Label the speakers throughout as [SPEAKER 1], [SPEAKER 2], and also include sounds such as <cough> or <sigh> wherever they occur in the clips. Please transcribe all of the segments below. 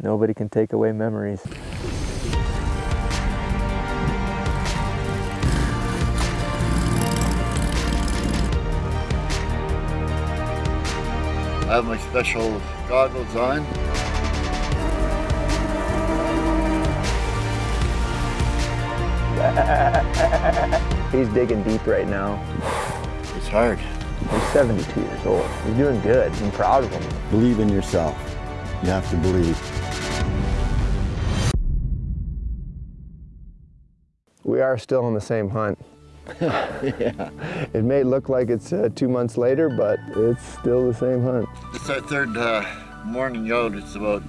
[SPEAKER 1] Nobody can take away memories.
[SPEAKER 2] I have my special goggles on. <laughs>
[SPEAKER 1] He's digging deep right now.
[SPEAKER 2] It's hard.
[SPEAKER 1] He's 72 years old. He's doing good. I'm proud of him.
[SPEAKER 3] Believe in yourself. You have to believe.
[SPEAKER 1] We are still on the same hunt. <laughs>
[SPEAKER 2] yeah.
[SPEAKER 1] It may look like it's uh, two months later, but it's still the same hunt.
[SPEAKER 2] It's our third uh, morning out. It's about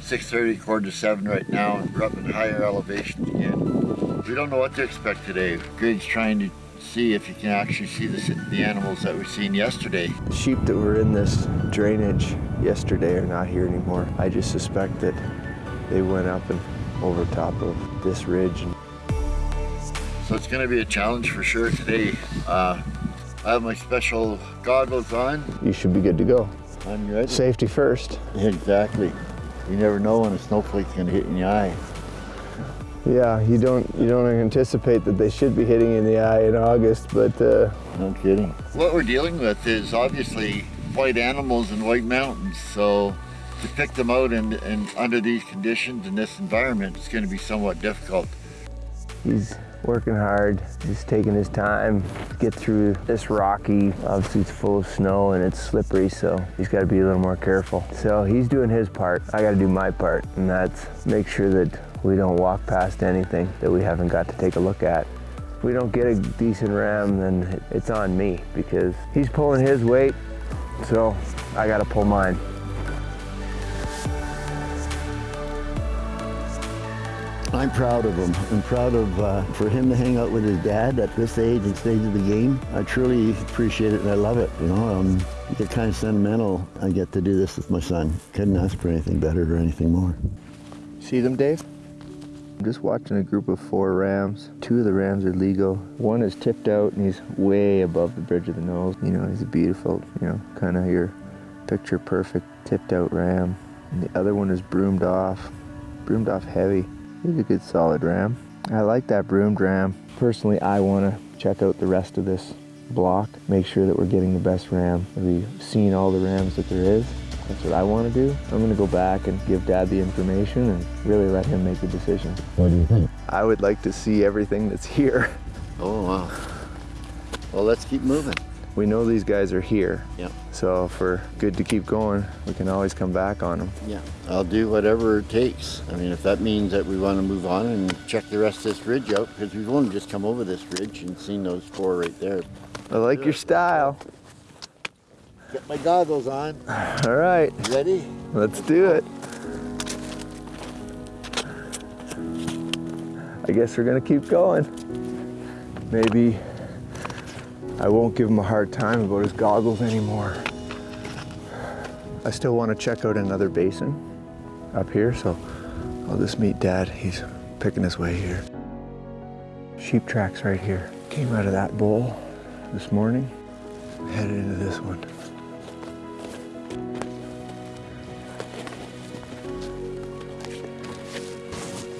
[SPEAKER 2] 6.30, quarter to 7 right now, and we're up in higher elevation again. We don't know what to expect today. Greg's trying to see if you can actually see the, the animals that we seen yesterday.
[SPEAKER 1] The sheep that were in this drainage yesterday are not here anymore. I just suspect that they went up and over top of this ridge.
[SPEAKER 2] So it's going to be a challenge for sure today. Uh, I have my special goggles on.
[SPEAKER 1] you should be good to go.
[SPEAKER 2] I'm ready.
[SPEAKER 1] Safety first.
[SPEAKER 2] Exactly. You never know when a snowflake's going to hit in the eye.
[SPEAKER 1] Yeah, you don't you don't anticipate that they should be hitting in the eye in August, but uh,
[SPEAKER 2] No kidding. What we're dealing with is obviously white animals in white mountains. So to pick them out and, and under these conditions in this environment, it's going to be somewhat difficult.
[SPEAKER 1] he's working hard. He's taking his time to get through this rocky. Obviously, it's full of snow and it's slippery, so he's got to be a little more careful. So he's doing his part. I got to do my part, and that's make sure that we don't walk past anything that we haven't got to take a look at. If we don't get a decent ram, then it's on me because he's pulling his weight, so I got to pull mine.
[SPEAKER 3] I'm proud of him. I'm proud of uh, for him to hang out with his dad at this age and stage of the game. I truly appreciate it and I love it. You know, um, I get kind of sentimental. I get to do this with my son. Couldn't ask for anything better or anything more.
[SPEAKER 1] See them, Dave? I'm just watching a group of four rams. Two of the rams are legal. One is tipped out and he's way above the bridge of the nose. You know, he's a beautiful, you know, kind of your picture perfect tipped out ram. And the other one is broomed off, broomed off heavy. He's a good solid ram. I like that broomed ram. Personally, I want to check out the rest of this block, make sure that we're getting the best ram. We've seen all the rams that there is. That's what I want to do. I'm going to go back and give Dad the information and really let him make the decision.
[SPEAKER 3] What do you think?
[SPEAKER 1] I would like to see everything that's here.
[SPEAKER 2] Oh, wow. Well, let's keep moving.
[SPEAKER 1] We know these guys are here.
[SPEAKER 2] Yeah.
[SPEAKER 1] So if we're good to keep going, we can always come back on them.
[SPEAKER 2] Yeah. I'll do whatever it takes. I mean, if that means that we want to move on and check the rest of this ridge out, because we've only just come over this ridge and seen those four right there.
[SPEAKER 1] I like your style.
[SPEAKER 2] Get my goggles on. <sighs>
[SPEAKER 1] All right,
[SPEAKER 2] Ready?
[SPEAKER 1] let's do it. I guess we're gonna keep going. Maybe I won't give him a hard time about his goggles anymore. I still want to check out another basin up here, so I'll just meet Dad. He's picking his way here. Sheep tracks right here. Came out of that bowl this morning, headed into this one.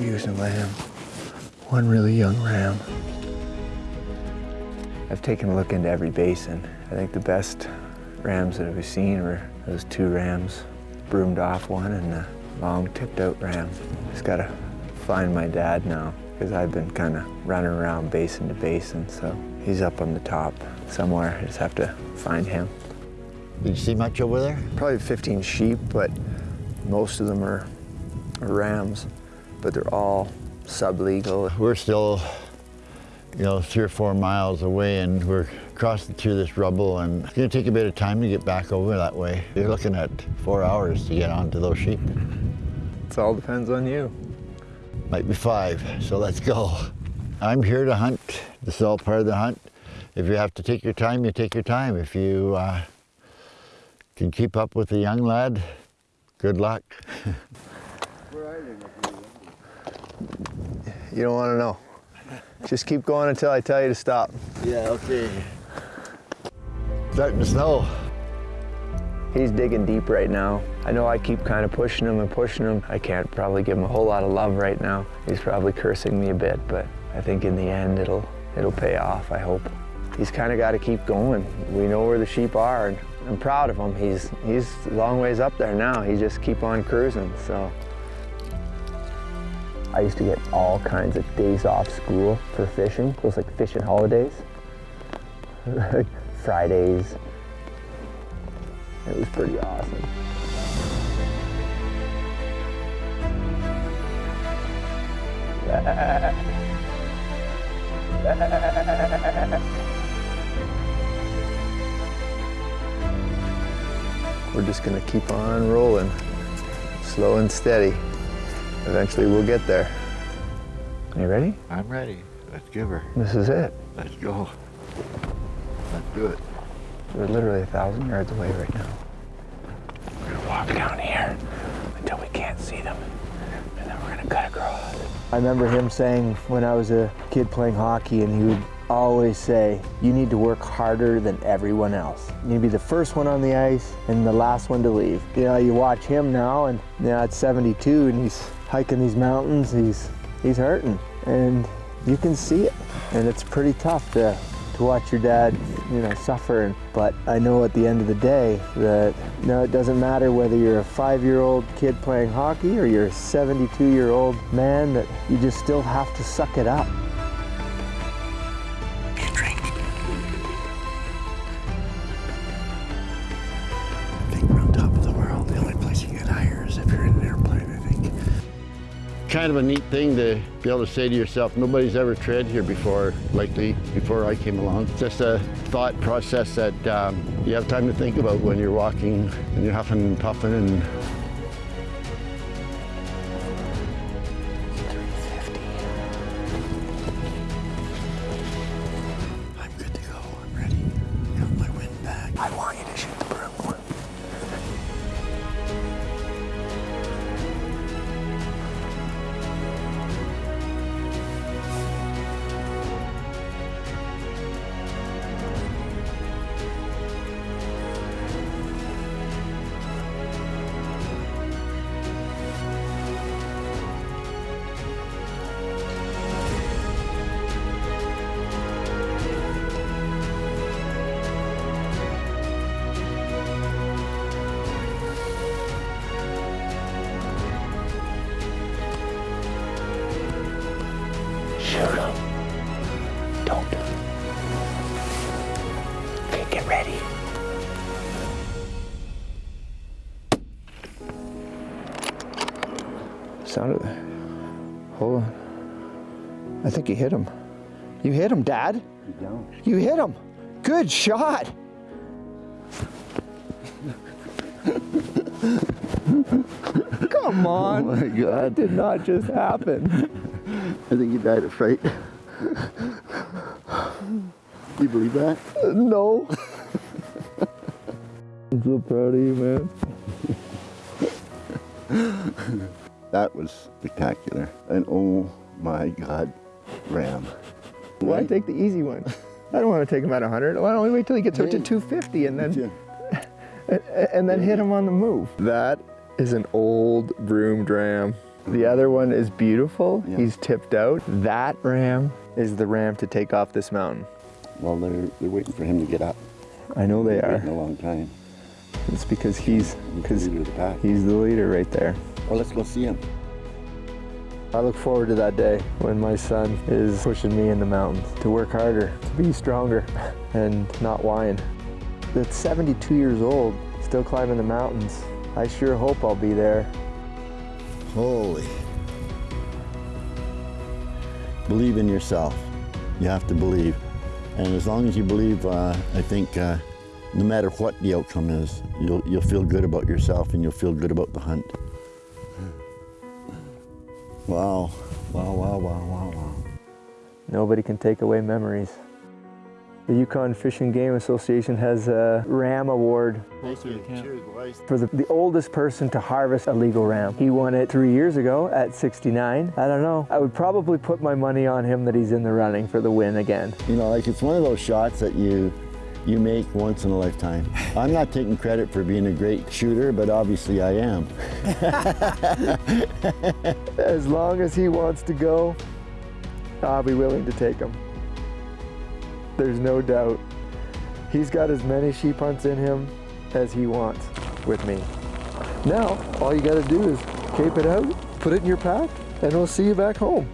[SPEAKER 1] Using lamb. One really young ram. I've taken a look into every basin. I think the best rams that we've seen were those two rams, broomed off one and the long tipped out ram. Just gotta find my dad now because I've been kind of running around basin to basin, so he's up on the top somewhere. I just have to find him.
[SPEAKER 2] Did you see much over there?
[SPEAKER 1] Probably 15 sheep, but most of them are, are rams, but they're all sublegal.
[SPEAKER 2] We're still, you know, three or four miles away and we're crossing through this rubble and it's gonna take a bit of time to get back over that way. You're looking at four hours to get onto those sheep.
[SPEAKER 1] It all depends on you.
[SPEAKER 2] Might be five, so let's go. I'm here to hunt. This is all part of the hunt. If you have to take your time, you take your time. If you uh, can keep up with the young lad, good luck. <laughs>
[SPEAKER 1] You don't want to know. Just keep going until I tell you to stop.
[SPEAKER 2] Yeah, okay. Starting to snow.
[SPEAKER 1] He's digging deep right now. I know I keep kind of pushing him and pushing him. I can't probably give him a whole lot of love right now. He's probably cursing me a bit, but I think in the end it'll it'll pay off, I hope. He's kind of got to keep going. We know where the sheep are, and I'm proud of him. He's he's a long ways up there now. He just keep on cruising, so. I used to get all kinds of days off school for fishing. It was like fishing holidays. <laughs> Fridays. It was pretty awesome. We're just gonna keep on rolling, slow and steady. Eventually we'll get there. Are you ready?
[SPEAKER 2] I'm ready. Let's give her.
[SPEAKER 1] This is it.
[SPEAKER 2] Let's go. Let's do it.
[SPEAKER 1] We're literally a thousand yards away right now. We're gonna walk down here until we can't see them, and then we're gonna cut across. I remember him saying when I was a kid playing hockey, and he would always say, you need to work harder than everyone else. You need to be the first one on the ice and the last one to leave. You know, you watch him now, and you know, at 72, and he's hiking these mountains, he's, he's hurting, and you can see it. And it's pretty tough to to watch your dad, you know, suffer. But I know at the end of the day that know, it doesn't matter whether you're a five-year-old kid playing hockey or you're a 72-year-old man, that you just still have to suck it up.
[SPEAKER 4] Kind of a neat thing to be able to say to yourself, nobody's ever tread here before, likely, before I came along. It's just a thought process that um, you have time to think about when you're walking and you're huffing and puffing and
[SPEAKER 1] Shoot him. Don't. Okay, get ready. Sounded. Hold on. I think you hit him. You hit him, Dad.
[SPEAKER 3] You don't.
[SPEAKER 1] You hit him. Good shot. <laughs> Come on.
[SPEAKER 2] Oh my God.
[SPEAKER 1] That did not just happen.
[SPEAKER 2] I think he died of fright. you believe that?
[SPEAKER 1] No. <laughs> I'm so proud of you, man.
[SPEAKER 3] That was spectacular. And oh my God, Ram.
[SPEAKER 1] Why
[SPEAKER 3] Right?
[SPEAKER 1] take the easy one? I don't want to take him at 100. Why don't we wait till he gets up to 250 and then
[SPEAKER 3] Yeah. <laughs>
[SPEAKER 1] and then hit him on the move? That is an old broom ram. The other one is beautiful.
[SPEAKER 3] Yeah.
[SPEAKER 1] He's tipped out. That ram is the ram to take off this mountain.
[SPEAKER 3] Well, they're, they're waiting for him to get up.
[SPEAKER 1] I know they are.
[SPEAKER 3] a long time.
[SPEAKER 1] It's because he's
[SPEAKER 3] He's the
[SPEAKER 1] because
[SPEAKER 3] leader of the
[SPEAKER 1] he's the leader right there.
[SPEAKER 3] Well, let's go see him.
[SPEAKER 1] I look forward to that day when my son is pushing me in the mountains to work harder, to be stronger, <laughs> and not whine. At 72 years old, still climbing the mountains. I sure hope I'll be there.
[SPEAKER 3] Holy. Believe in yourself. You have to believe. And as long as you believe, uh, I think uh, no matter what the outcome is, you'll, you'll feel good about yourself and you'll feel good about the hunt. Wow. Wow, wow, wow, wow, wow.
[SPEAKER 1] Nobody can take away memories. The Yukon Fish and Game Association has a ram award for the, the oldest person to harvest a legal ram. He won it three years ago at 69. I don't know. I would probably put my money on him that he's in the running for the win again.
[SPEAKER 3] You know, like it's one of those shots that you
[SPEAKER 2] you make once in a lifetime. <laughs> I'm not taking credit for being a great shooter, but obviously I am. <laughs> <laughs>
[SPEAKER 1] As long as he wants to go, I'll be willing to take him. There's no doubt. He's got as many sheep hunts in him as he wants with me. Now, all you gotta do is cape it out, put it in your pack, and we'll see you back home.